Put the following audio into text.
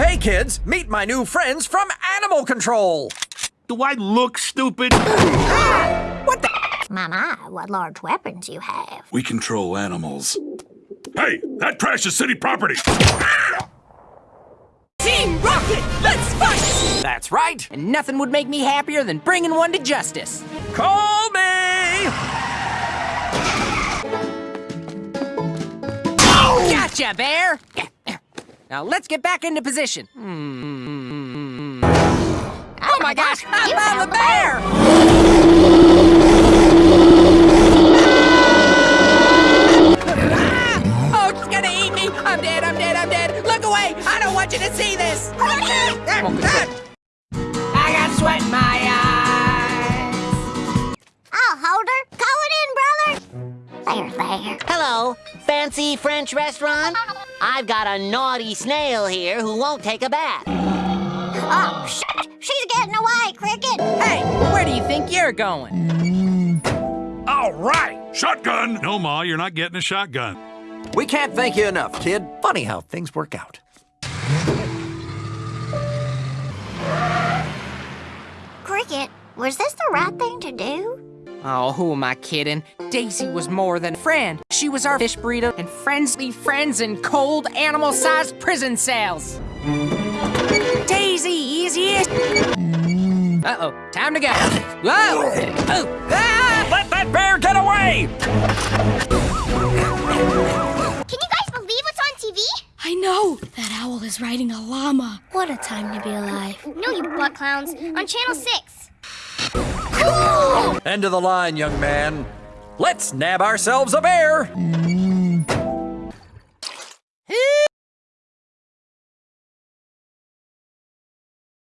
hey, kids, meet my new friends from Animal Control. Do I look stupid? What My, my, what large weapons you have. We control animals. Hey, that trash is city property. Team Rocket, let's fight! That's right, and nothing would make me happier than bringing one to justice. Call me! Gotcha, Bear! Now let's get back into position. Oh my gosh, I found the bear! Ah! Oh, it's gonna eat me! I'm dead, I'm dead, I'm dead! Look away! I don't want you to see this! I got sweat in my There, there. Hello, fancy French restaurant? I've got a naughty snail here who won't take a bath. Oh, shit. She's getting away, Cricket. Hey, where do you think you're going? Mm. All right. Shotgun. No, Ma, you're not getting a shotgun. We can't thank you enough, kid. Funny how things work out. Cricket, was this the right thing to do? Oh, who am I kidding? Daisy was more than a friend. She was our fish burrito and friendly friends in cold, animal-sized prison cells. Daisy, easiest. Uh-oh, time to go. Whoa! Oh! Ah! Let that bear get away! Can you guys believe what's on TV? I know! That owl is riding a llama. What a time to be alive. No, you butt clowns. On Channel 6. End of the line, young man. Let's nab ourselves a bear. Mm.